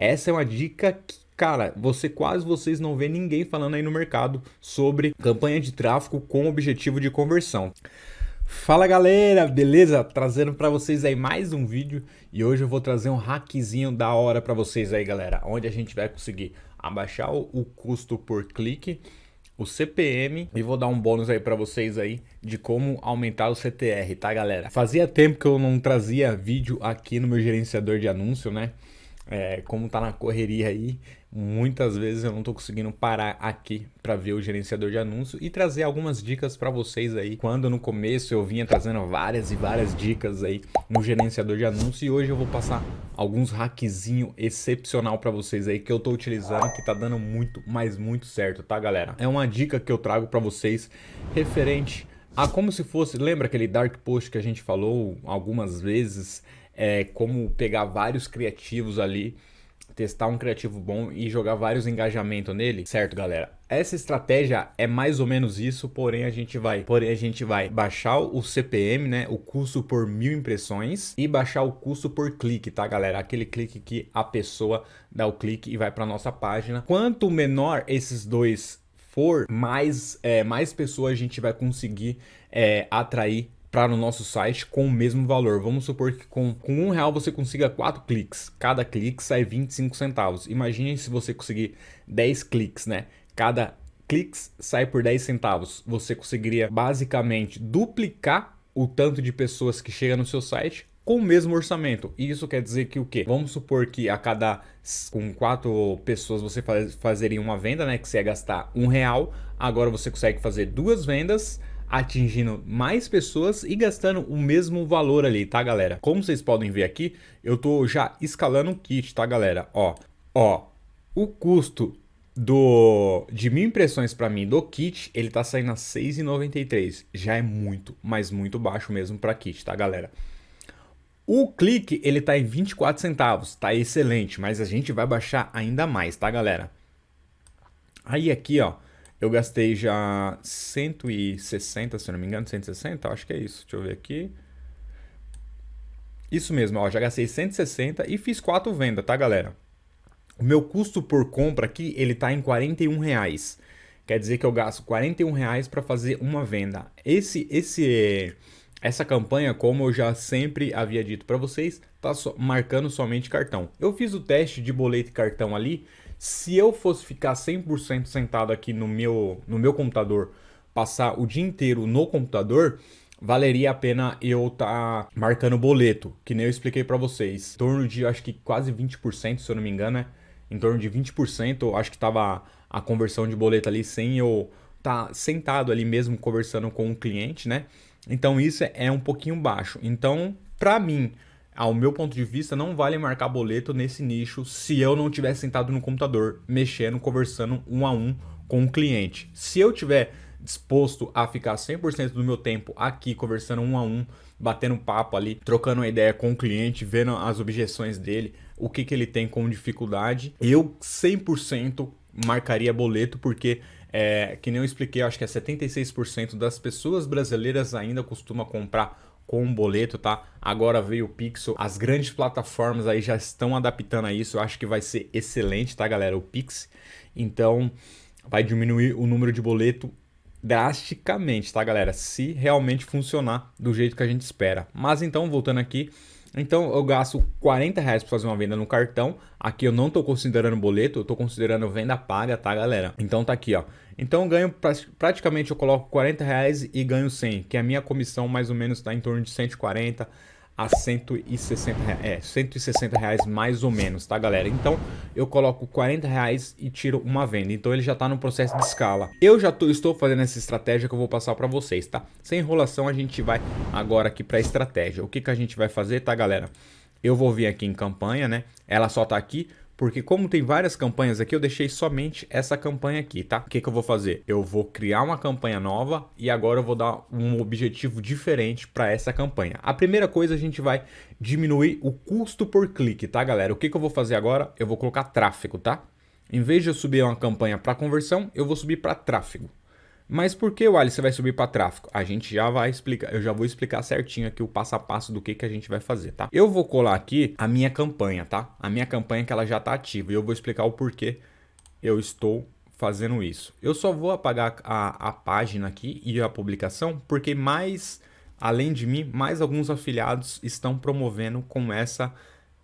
Essa é uma dica que cara, você quase vocês não vê ninguém falando aí no mercado sobre campanha de tráfego com objetivo de conversão. Fala galera, beleza? Trazendo para vocês aí mais um vídeo e hoje eu vou trazer um hackzinho da hora para vocês aí galera, onde a gente vai conseguir abaixar o custo por clique, o CPM e vou dar um bônus aí para vocês aí de como aumentar o CTR, tá galera? Fazia tempo que eu não trazia vídeo aqui no meu gerenciador de anúncio, né? É, como tá na correria aí, muitas vezes eu não tô conseguindo parar aqui para ver o gerenciador de anúncio e trazer algumas dicas para vocês aí. Quando no começo eu vinha trazendo várias e várias dicas aí no gerenciador de anúncio e hoje eu vou passar alguns hackzinho excepcional para vocês aí que eu tô utilizando que tá dando muito, mas muito certo, tá galera? É uma dica que eu trago para vocês referente a como se fosse, lembra aquele dark post que a gente falou algumas vezes é, como pegar vários criativos ali, testar um criativo bom e jogar vários engajamentos nele, certo, galera? Essa estratégia é mais ou menos isso, porém a gente vai, porém a gente vai baixar o CPM, né, o custo por mil impressões e baixar o custo por clique, tá, galera? Aquele clique que a pessoa dá o clique e vai para nossa página. Quanto menor esses dois for, mais, é, mais pessoas a gente vai conseguir é, atrair para o nosso site com o mesmo valor. Vamos supor que com, com um real você consiga quatro cliques. Cada clique sai 25 centavos. Imagine se você conseguir 10 cliques, né? Cada clique sai por 10 centavos. Você conseguiria basicamente duplicar o tanto de pessoas que chega no seu site com o mesmo orçamento. E isso quer dizer que o quê? Vamos supor que a cada com quatro pessoas você faz, fazeria uma venda, né? Que você ia gastar um real. Agora você consegue fazer duas vendas atingindo mais pessoas e gastando o mesmo valor ali, tá galera? Como vocês podem ver aqui, eu tô já escalando o kit, tá galera? Ó, ó, o custo do de mil impressões para mim do kit, ele tá saindo a 6,93. Já é muito, mas muito baixo mesmo para kit, tá galera? O clique, ele tá em 24 centavos, tá excelente, mas a gente vai baixar ainda mais, tá galera? Aí aqui, ó, eu gastei já 160, se não me engano, 160, acho que é isso. Deixa eu ver aqui. Isso mesmo, ó, já gastei 160 e fiz quatro vendas, tá, galera? O meu custo por compra aqui, ele tá em 41 reais. Quer dizer que eu gasto 41 reais para fazer uma venda. Esse, esse, essa campanha, como eu já sempre havia dito para vocês, tá so, marcando somente cartão. Eu fiz o teste de boleto e cartão ali se eu fosse ficar 100% sentado aqui no meu, no meu computador, passar o dia inteiro no computador, valeria a pena eu estar tá marcando boleto, que nem eu expliquei para vocês. Em torno de, acho que quase 20%, se eu não me engano, né? Em torno de 20%, acho que tava a conversão de boleto ali sem eu estar tá sentado ali mesmo conversando com o cliente, né? Então isso é um pouquinho baixo. Então, para mim, ao meu ponto de vista, não vale marcar boleto nesse nicho se eu não estiver sentado no computador, mexendo, conversando um a um com o cliente. Se eu tiver disposto a ficar 100% do meu tempo aqui conversando um a um, batendo papo ali, trocando uma ideia com o cliente, vendo as objeções dele, o que, que ele tem como dificuldade, eu 100% marcaria boleto porque é, que nem eu expliquei, acho que é 76% das pessoas brasileiras ainda costuma comprar com um boleto, tá? Agora veio o Pixel, as grandes plataformas aí já estão adaptando a isso, eu acho que vai ser excelente, tá galera? O Pix, então vai diminuir o número de boleto drasticamente, tá galera? Se realmente funcionar do jeito que a gente espera. Mas então, voltando aqui, então eu gasto 40 reais para fazer uma venda no cartão. Aqui eu não estou considerando boleto, eu estou considerando venda paga, tá galera? Então tá aqui, ó. Então eu ganho praticamente eu coloco 40 reais e ganho 100, que a minha comissão mais ou menos está em torno de 140 a 160, é, 160 reais mais ou menos, tá galera? Então eu coloco 40 reais e tiro uma venda, então ele já está no processo de escala. Eu já tô, estou fazendo essa estratégia que eu vou passar para vocês, tá? Sem enrolação a gente vai agora aqui para estratégia. O que, que a gente vai fazer, tá galera? Eu vou vir aqui em campanha, né? Ela só tá aqui porque como tem várias campanhas aqui, eu deixei somente essa campanha aqui, tá? O que, que eu vou fazer? Eu vou criar uma campanha nova e agora eu vou dar um objetivo diferente para essa campanha. A primeira coisa, a gente vai diminuir o custo por clique, tá, galera? O que, que eu vou fazer agora? Eu vou colocar tráfego, tá? Em vez de eu subir uma campanha para conversão, eu vou subir para tráfego. Mas por que, Wally, você vai subir para tráfego? A gente já vai explicar, eu já vou explicar certinho aqui o passo a passo do que, que a gente vai fazer, tá? Eu vou colar aqui a minha campanha, tá? A minha campanha que ela já tá ativa e eu vou explicar o porquê eu estou fazendo isso. Eu só vou apagar a, a página aqui e a publicação porque mais, além de mim, mais alguns afiliados estão promovendo com essa,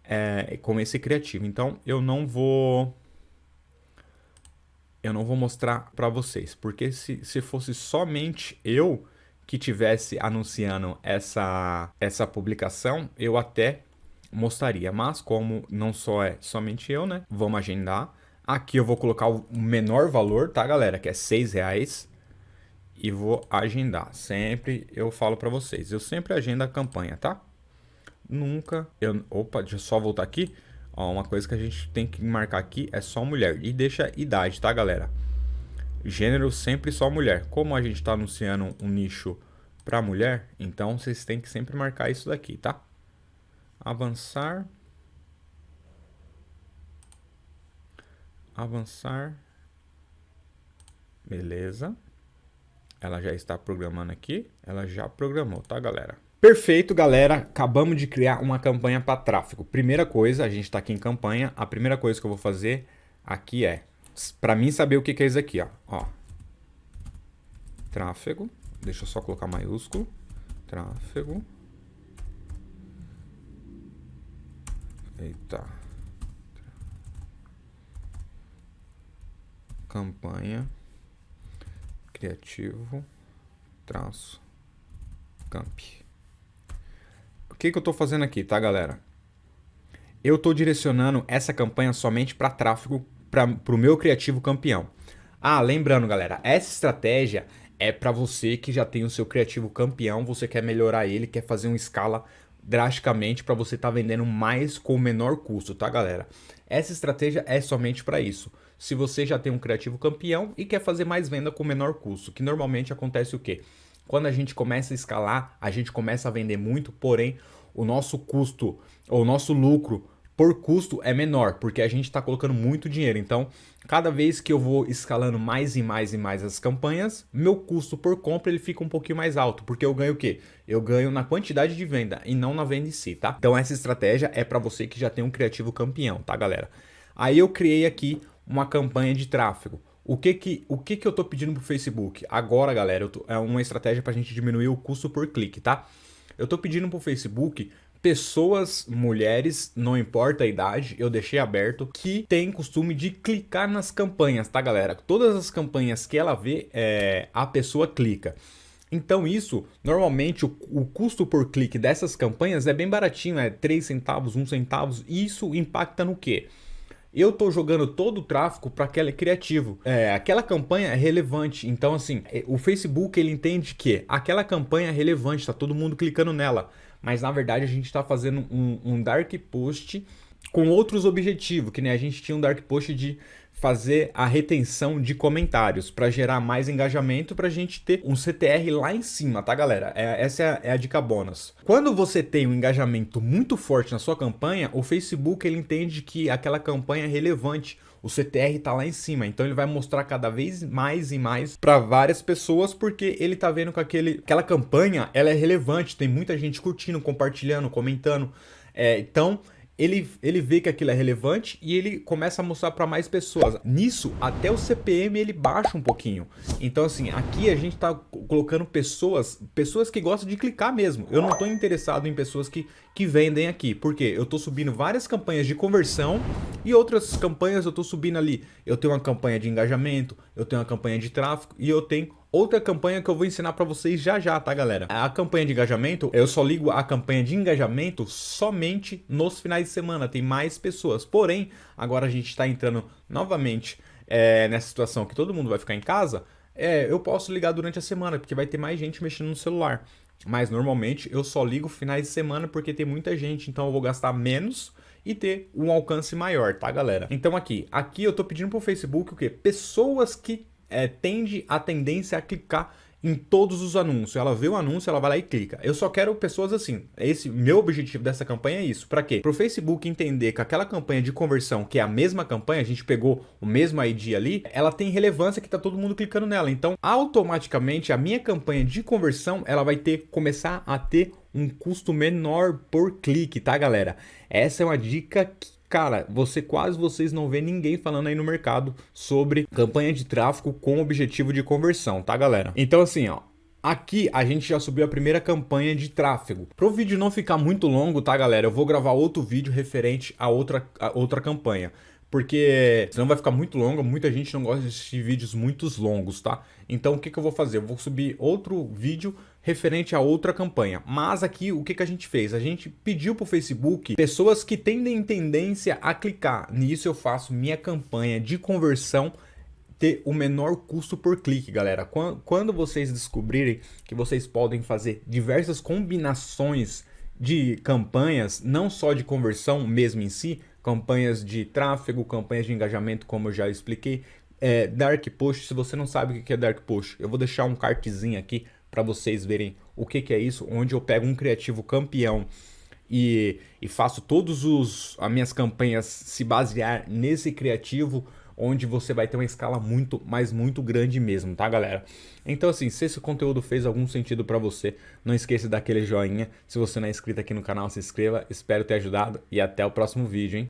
é, com esse criativo. Então eu não vou eu não vou mostrar para vocês, porque se, se fosse somente eu que tivesse anunciando essa, essa publicação, eu até mostraria, mas como não só é somente eu, né, vamos agendar. Aqui eu vou colocar o menor valor, tá galera, que é seis reais e vou agendar. Sempre eu falo para vocês, eu sempre agendo a campanha, tá? Nunca, eu, opa, deixa eu só voltar aqui. Ó, uma coisa que a gente tem que marcar aqui é só mulher. E deixa idade, tá, galera? Gênero sempre só mulher. Como a gente está anunciando um nicho para mulher, então vocês têm que sempre marcar isso daqui, tá? Avançar. Avançar. Beleza. Ela já está programando aqui. Ela já programou, tá, galera? Perfeito, galera. Acabamos de criar uma campanha para tráfego. Primeira coisa, a gente está aqui em campanha. A primeira coisa que eu vou fazer aqui é, para mim saber o que, que é isso aqui, ó. ó. Tráfego. Deixa eu só colocar maiúsculo. Tráfego. Eita. Campanha. Criativo. Traço. Camp que, que eu estou fazendo aqui, tá, galera? Eu estou direcionando essa campanha somente para tráfego para o meu criativo campeão. Ah, lembrando, galera, essa estratégia é para você que já tem o seu criativo campeão, você quer melhorar ele, quer fazer uma escala drasticamente para você estar tá vendendo mais com menor custo, tá, galera? Essa estratégia é somente para isso. Se você já tem um criativo campeão e quer fazer mais venda com menor custo, que normalmente acontece o quê? Quando a gente começa a escalar, a gente começa a vender muito, porém o nosso custo, ou o nosso lucro por custo é menor, porque a gente está colocando muito dinheiro. Então, cada vez que eu vou escalando mais e mais e mais as campanhas, meu custo por compra ele fica um pouquinho mais alto, porque eu ganho o quê? Eu ganho na quantidade de venda e não na venda em si, tá? Então essa estratégia é para você que já tem um criativo campeão, tá, galera? Aí eu criei aqui uma campanha de tráfego. O que que, o que que eu tô pedindo pro Facebook? Agora, galera, tô, é uma estratégia pra gente diminuir o custo por clique, tá? Eu tô pedindo pro Facebook pessoas, mulheres, não importa a idade, eu deixei aberto, que tem costume de clicar nas campanhas, tá galera? Todas as campanhas que ela vê, é, a pessoa clica. Então isso, normalmente o, o, custo por clique dessas campanhas é bem baratinho, é 3 centavos, 1 centavos, e isso impacta no quê? Eu tô jogando todo o tráfego para aquele criativo. É, aquela campanha é relevante. Então, assim, é, o Facebook ele entende que aquela campanha é relevante, tá todo mundo clicando nela. Mas na verdade a gente está fazendo um, um dark post com outros objetivos, que nem a gente tinha um dark post de fazer a retenção de comentários para gerar mais engajamento para a gente ter um CTR lá em cima, tá galera? É, essa é a, é a, dica bônus. Quando você tem um engajamento muito forte na sua campanha, o Facebook ele entende que aquela campanha é relevante, o CTR está lá em cima, então ele vai mostrar cada vez mais e mais para várias pessoas porque ele está vendo que aquele, aquela campanha ela é relevante, tem muita gente curtindo, compartilhando, comentando, é, então ele, ele vê que aquilo é relevante e ele começa a mostrar para mais pessoas. Nisso, até o CPM ele baixa um pouquinho. Então, assim, aqui a gente está colocando pessoas, pessoas que gostam de clicar mesmo. Eu não estou interessado em pessoas que, que vendem aqui, porque eu estou subindo várias campanhas de conversão e outras campanhas eu estou subindo ali. Eu tenho uma campanha de engajamento, eu tenho uma campanha de tráfego e eu tenho outra campanha que eu vou ensinar para vocês já já, tá galera? A campanha de engajamento, eu só ligo a campanha de engajamento somente nos finais de semana, tem mais pessoas. Porém, agora a gente está entrando novamente é, nessa situação que todo mundo vai ficar em casa, é, eu posso ligar durante a semana, porque vai ter mais gente mexendo no celular. Mas normalmente eu só ligo finais de semana porque tem muita gente, então eu vou gastar menos e ter um alcance maior, tá galera? Então aqui, aqui eu tô pedindo pro Facebook o quê? Pessoas que é, tende a tendência a clicar em todos os anúncios. Ela vê o anúncio, ela vai lá e clica. Eu só quero pessoas assim. Esse meu objetivo dessa campanha é isso. Para quê? Para o Facebook entender que aquela campanha de conversão, que é a mesma campanha, a gente pegou o mesmo ID ali, ela tem relevância que tá todo mundo clicando nela. Então, automaticamente a minha campanha de conversão, ela vai ter começar a ter um custo menor por clique, tá, galera? Essa é uma dica que cara, você quase vocês não vê ninguém falando aí no mercado sobre campanha de tráfego com objetivo de conversão, tá, galera? Então assim, ó, Aqui a gente já subiu a primeira campanha de tráfego. Para o vídeo não ficar muito longo, tá galera? Eu vou gravar outro vídeo referente a outra, a outra campanha porque senão vai ficar muito longo, muita gente não gosta de assistir vídeos muito longos, tá? Então o que, que eu vou fazer? Eu vou subir outro vídeo referente a outra campanha. Mas aqui o que, que a gente fez? A gente pediu para o Facebook pessoas que tendem tendência a clicar. Nisso eu faço minha campanha de conversão ter o menor custo por clique, galera. Quando vocês descobrirem que vocês podem fazer diversas combinações de campanhas, não só de conversão mesmo em si, campanhas de tráfego, campanhas de engajamento, como eu já expliquei. É, dark Post, se você não sabe o que é Dark Post, eu vou deixar um cartzinho aqui para vocês verem o que, que é isso, onde eu pego um criativo campeão e, e faço todos os as minhas campanhas se basear nesse criativo onde você vai ter uma escala muito, mas muito grande mesmo, tá galera? Então assim, se esse conteúdo fez algum sentido para você, não esqueça daquele joinha. Se você não é inscrito aqui no canal, se inscreva. Espero ter ajudado e até o próximo vídeo, hein?